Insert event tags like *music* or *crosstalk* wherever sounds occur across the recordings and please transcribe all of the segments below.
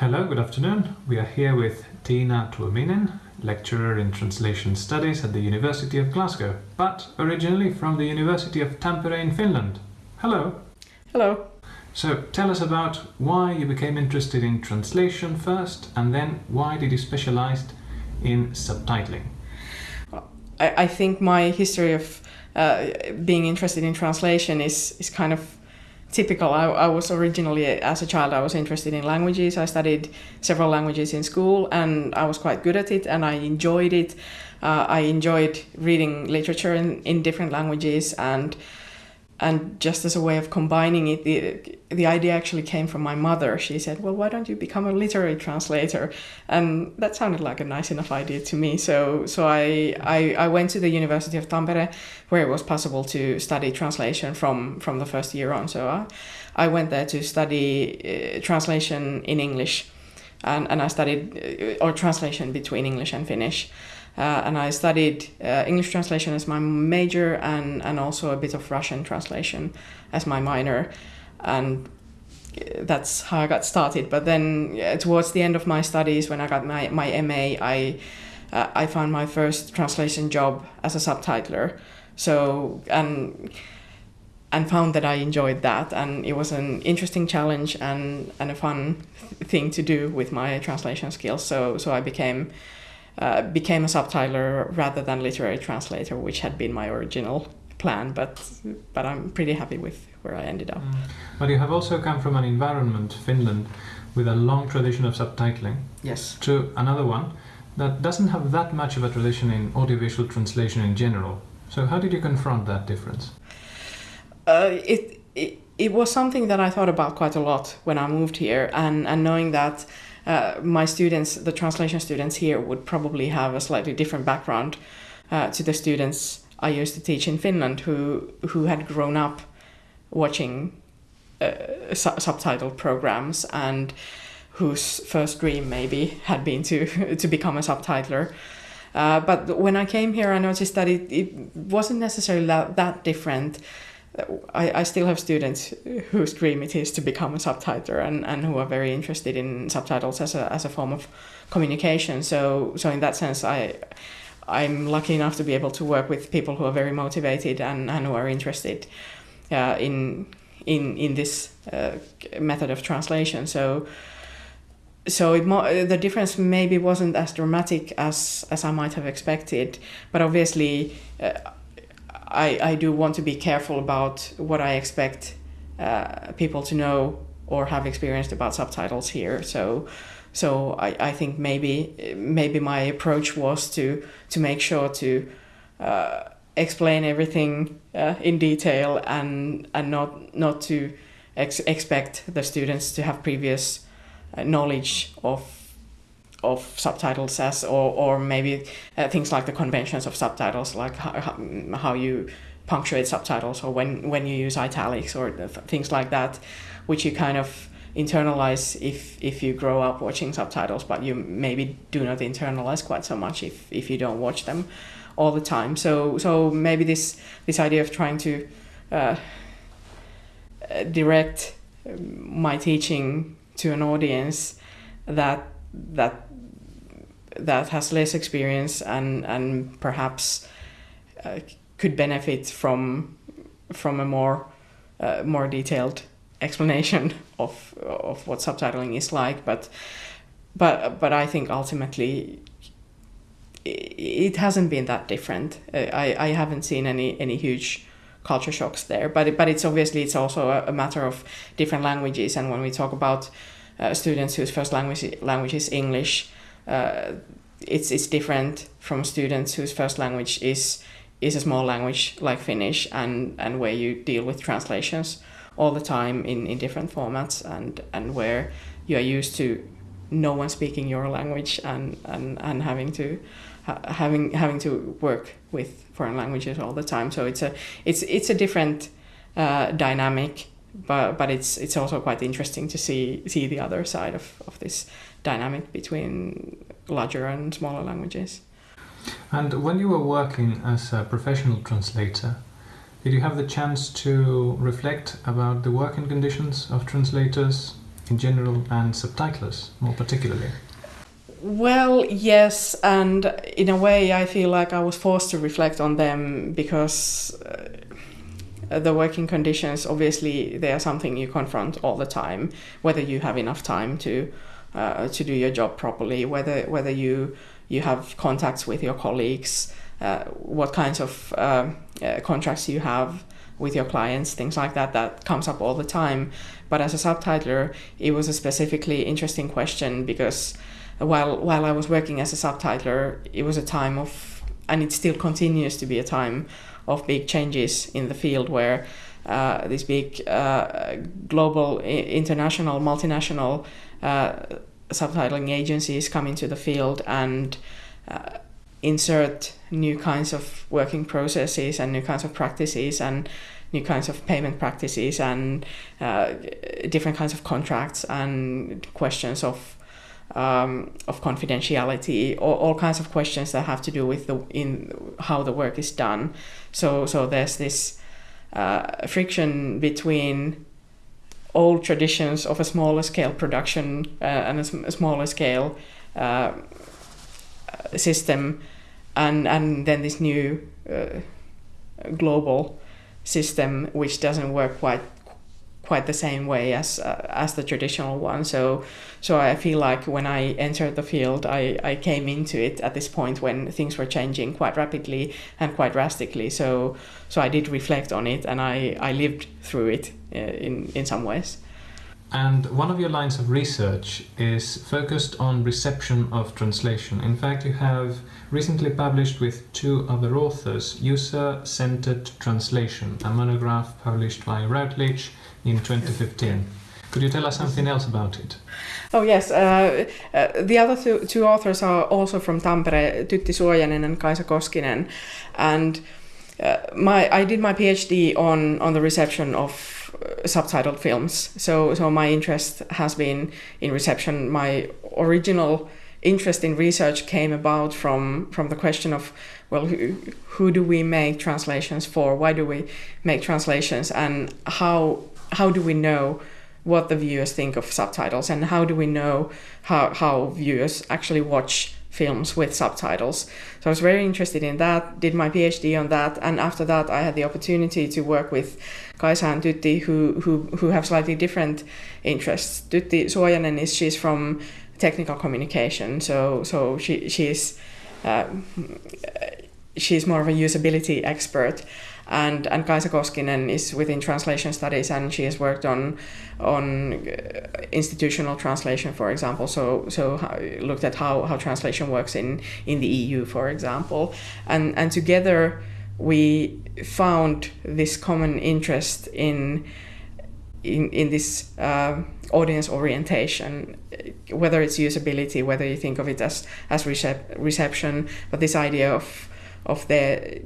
Hello, good afternoon. We are here with Tina Tuominen, lecturer in translation studies at the University of Glasgow, but originally from the University of Tampere in Finland. Hello. Hello. So tell us about why you became interested in translation first, and then why did you specialize in subtitling? I, I think my history of uh, being interested in translation is, is kind of typical. I, I, was originally, as a child, I was interested in languages. I studied several languages in school and I was quite good at it and I enjoyed it. Uh, I enjoyed reading literature in, in different languages and and just as a way of combining it, the, the idea actually came from my mother. She said, Well, why don't you become a literary translator? And that sounded like a nice enough idea to me. So, so I, I, I went to the University of Tampere, where it was possible to study translation from, from the first year on. So I, I went there to study uh, translation in English. And, and I studied, uh, or translation between English and Finnish. Uh, and I studied uh, English translation as my major and, and also a bit of Russian translation as my minor. And that's how I got started. But then uh, towards the end of my studies, when I got my, my MA, I, uh, I found my first translation job as a subtitler. So, and and found that I enjoyed that and it was an interesting challenge and, and a fun thing to do with my translation skills. So so I became uh, became a subtitler rather than literary translator, which had been my original plan. But but I'm pretty happy with where I ended up. Mm. But you have also come from an environment, Finland, with a long tradition of subtitling. Yes. To another one that doesn't have that much of a tradition in audiovisual translation in general. So how did you confront that difference? Uh, it, it it was something that I thought about quite a lot when I moved here, and and knowing that uh, my students, the translation students here, would probably have a slightly different background uh, to the students I used to teach in Finland, who who had grown up watching uh, su- subtitled programs and whose first dream maybe had been to *laughs* to become a subtitler. Uh, but when I came here, I noticed that it, it wasn't necessarily that, that different I, I still have students whose dream it is to become a subtitler and, and who are very interested in subtitles as a, as a form of communication. So so in that sense, I I'm lucky enough to be able to work with people who are very motivated and, and who are interested uh, in in in this uh, method of translation. So so it mo- the difference maybe wasn't as dramatic as as I might have expected, but obviously. Uh, I, I do want to be careful about what I expect uh, people to know or have experienced about subtitles here. So so I, I think maybe maybe my approach was to to make sure to uh, explain everything uh, in detail and and not not to ex- expect the students to have previous uh, knowledge of of subtitles as or, or maybe uh, things like the conventions of subtitles like how, how you punctuate subtitles or when when you use italics or things like that which you kind of internalize if if you grow up watching subtitles but you maybe do not internalize quite so much if if you don't watch them all the time. So so maybe this this idea of trying to uh, direct my teaching to an audience that that that has less experience and and perhaps uh, could benefit from from a more uh, more detailed explanation *laughs* of of what subtitling is like but but but I think ultimately it hasn't been that different. Uh, I, I haven't seen any any huge culture shocks there but but it's obviously it's also a, a matter of different languages and when we talk about uh, students whose first language language is English uh, it's it's different from students whose first language is is a small language like Finnish and and where you deal with translations all the time in, in different formats and and where you are used to no one speaking your language and and, and having to ha- having having to work with foreign languages all the time. So it's a it's it's a different uh, dynamic but but it's it's also quite interesting to see see the other side of, of this dynamic between larger and smaller languages. And when you were working as a professional translator, did you have the chance to reflect about the working conditions of translators in general and subtitlers more particularly? Well, yes, and in a way, I feel like I was forced to reflect on them because uh, the working conditions, obviously, they are something you confront all the time. Whether you have enough time to uh, to do your job properly, whether whether you you have contacts with your colleagues, uh, what kinds of uh, uh, contracts you have with your clients, things like that. That comes up all the time. But as a subtitler, it was a specifically interesting question because while while I was working as a subtitler, it was a time of, and it still continues to be a time of big changes in the field where uh, these big uh, global, international, multinational uh, subtitling agencies come into the field and uh, insert new kinds of working processes and new kinds of practices and new kinds of payment practices and uh, different kinds of contracts and questions of um, of confidentiality, or all kinds of questions that have to do with the in how the work is done. So so there's this uh, friction between old traditions of a smaller scale production uh, and a, a, smaller scale uh, system, and and then this new uh, global system which doesn't work quite quite the same way as uh, as the traditional one. So so I feel like when I entered the field, I, I came into it at this point when things were changing quite rapidly and quite drastically. So so I did reflect on it and I, I lived through it uh, in in some ways. And one of your lines of research is focused on reception of translation. In fact, you have recently published with two other authors User Centered Translation, a monograph published by Routledge in 2015. Could you tell us something else about it? Oh yes, uh, uh, the other two, two, authors are also from Tampere, Tytti Suojanen and Kaisa Koskinen, and uh, my I did my PhD on on the reception of uh, subtitled films. So so my interest has been in reception. My original interest in research came about from from the question of well who, who do we make translations for why do we make translations and how how do we know what the viewers think of subtitles and how do we know how, how viewers actually watch films with subtitles. So I was very interested in that, did my PhD on that, and after that I had the opportunity to work with Kaisa and Tytti who, who, who have slightly different interests. Tytti Suojanen is she's from technical communication, so so she she's uh, she's more of a usability expert and and Kaisa Koskinen is within translation studies and she has worked on on uh, institutional translation for example. So so looked at how, how translation works in in the EU for example. And and together we found this common interest in in, in this uh, audience orientation, whether it's usability, whether you think of it as, as recep- reception, but this idea of of there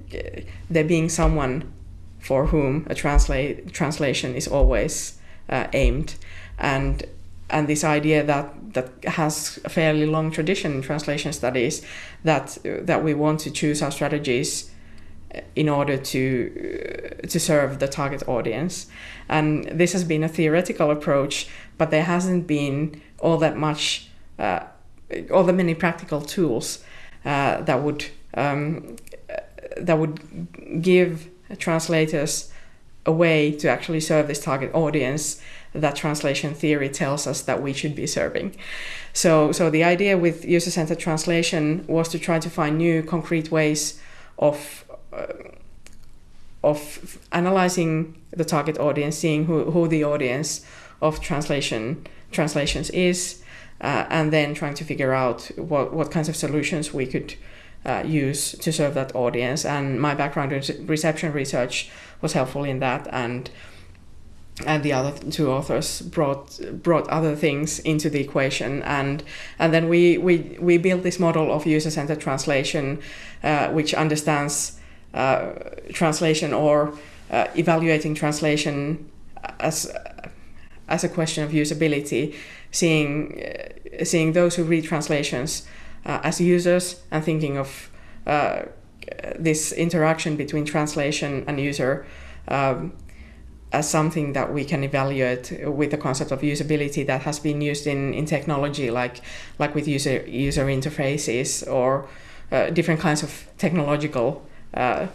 there being someone for whom a translate translation is always uh, aimed. And and this idea that that has a fairly long tradition in translation studies that that we want to choose our strategies in order to to serve the target audience. And this has been a theoretical approach but there hasn't been all that much uh, all the many practical tools uh, that would um, that would give translators a way to actually serve this target audience that translation theory tells us that we should be serving. So, so the idea with user-centered translation was to try to find new concrete ways of uh, of analyzing the target audience, seeing who, who the audience of translation translations is, uh, and then trying to figure out what, what kinds of solutions we could uh, use to serve that audience. And my background in reception research was helpful in that. And and the other two authors brought brought other things into the equation and and then we we, we built this model of user centered translation uh, which understands uh, translation or uh, evaluating translation as as a question of usability seeing uh, seeing those who read translations as users and thinking of uh, this interaction between translation and user um, as something that we can evaluate with the concept of usability that has been used in, in technology, like like with user user interfaces or uh, different kinds of technological uh,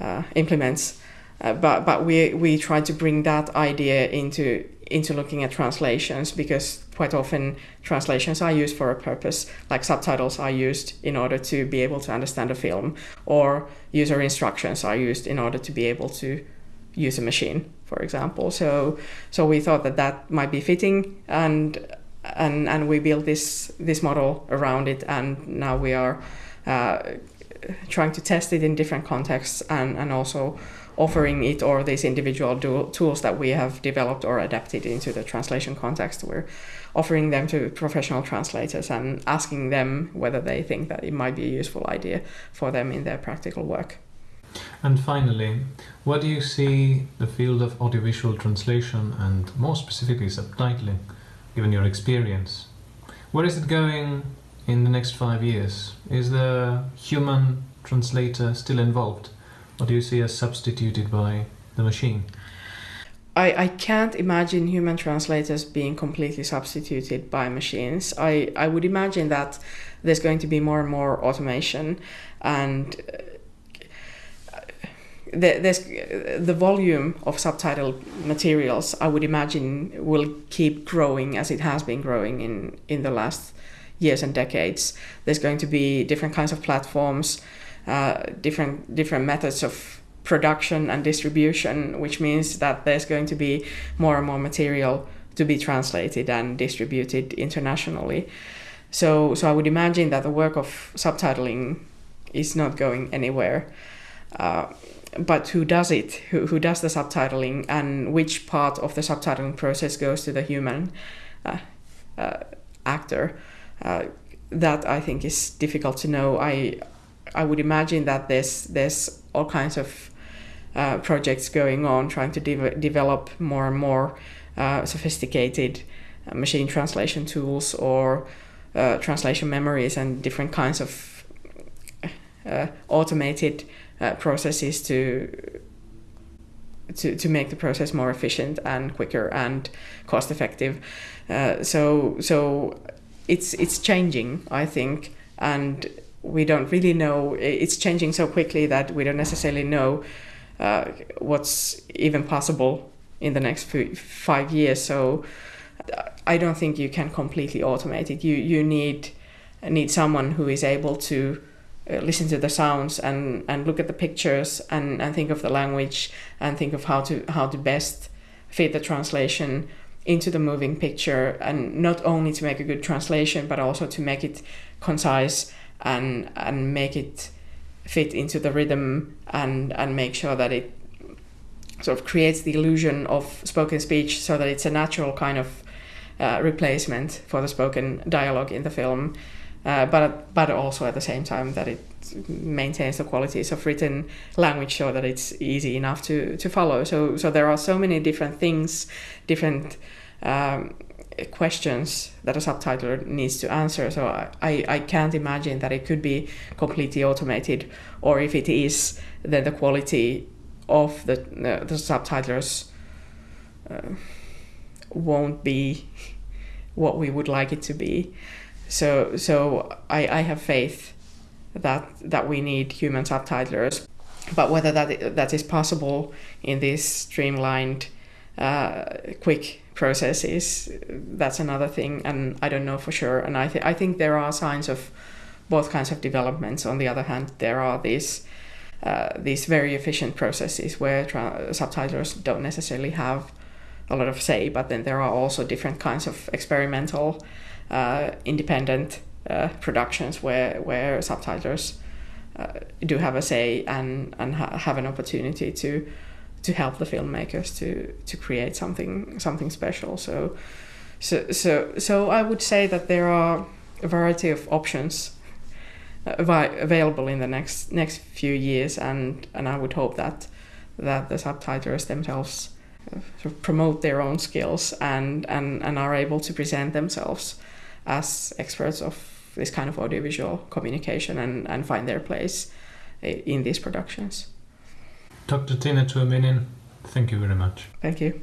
uh, implements. Uh, but but we we try to bring that idea into into looking at translations because quite often translations are used for a purpose like subtitles are used in order to be able to understand a film or user instructions are used in order to be able to use a machine, for example. So so we thought that that might be fitting, and and and we built this this model around it, and now we are uh, trying to test it in different contexts, and and also offering it or these individual tools that we have developed or adapted into the translation context. We're offering them to professional translators and asking them whether they think that it might be a useful idea for them in their practical work. And finally, where do you see the field of audiovisual translation and more specifically subtitling, given your experience? Where is it going in the next five years? Is the human translator still involved? Or do you see as substituted by the machine? I, I can't imagine human translators being completely substituted by machines. I, I would imagine that there's going to be more and more automation and uh, the, there's the volume of subtitle materials I would imagine will keep growing as it has been growing in in the last years and decades. There's going to be different kinds of platforms, uh, different different methods of production and distribution, which means that there's going to be more and more material to be translated and distributed internationally. So so I would imagine that the work of subtitling is not going anywhere. Uh, but who does it? Who, who does the subtitling and which part of the subtitling process goes to the human uh, uh, actor? Uh, that I think is difficult to know. I I would imagine that there's there's all kinds of uh, projects going on trying to de- develop more and more uh, sophisticated uh, machine translation tools or translation memories and different kinds of automated uh, processes to to, to make the process more efficient and quicker and cost effective. Uh, so so it's it's changing, I think, and we don't really know. It's changing so quickly that we don't necessarily know uh, what's even possible in the next five years. So I don't think you can completely automate it. You you need need someone who is able to uh, listen to the sounds and, and look at the pictures and, and think of the language and think of how to how to best fit the translation into the moving picture and not only to make a good translation but also to make it concise and and make it fit into the rhythm and and make sure that it sort of creates the illusion of spoken speech so that it's a natural kind of uh, replacement for the spoken dialogue in the film uh, but but also at the same time that it maintains the qualities of written language so that it's easy enough to, to follow. So so there are so many different things, different um, questions that a subtitler needs to answer. So I, I can't imagine that it could be completely automated, or if it is, then the quality of the uh, the subtitlers uh, won't be *laughs* what we would like it to be. So so I, I have faith that that we need human subtitlers, but whether that that is possible in this streamlined, uh, quick processes, that's another thing, and I don't know for sure. And I th- I think there are signs of both kinds of developments. On the other hand, there are these uh, these very efficient processes where tra- subtitlers don't necessarily have a lot of say, but then there are also different kinds of experimental uh, independent uh, productions where where subtitlers uh, do have a say and and ha- have an opportunity to to help the filmmakers to to create something something special. So so so so I would say that there are a variety of options uh, available in the next next few years, and and I would hope that that the subtitlers themselves uh, sort of promote their own skills and, and, and are able to present themselves as experts of this kind of audiovisual communication and, and find their place uh, in these productions. Dr. Tina Tuominen, Thank you very much. Thank you.